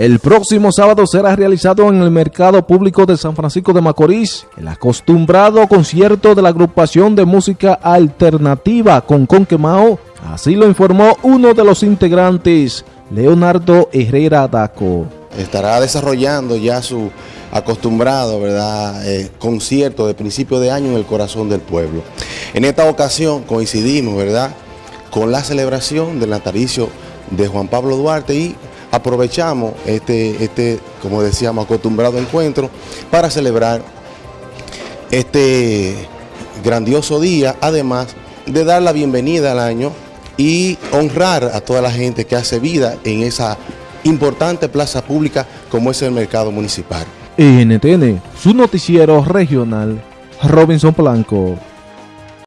El próximo sábado será realizado en el Mercado Público de San Francisco de Macorís el acostumbrado concierto de la agrupación de música alternativa con Conquemao. Así lo informó uno de los integrantes, Leonardo Herrera Daco. Estará desarrollando ya su acostumbrado ¿verdad? Eh, concierto de principio de año en el corazón del pueblo. En esta ocasión coincidimos ¿verdad? con la celebración del natalicio de Juan Pablo Duarte y aprovechamos este, este, como decíamos, acostumbrado encuentro para celebrar este grandioso día, además de dar la bienvenida al año y honrar a toda la gente que hace vida en esa importante plaza pública como es el mercado municipal. NTN, su noticiero regional, Robinson Blanco.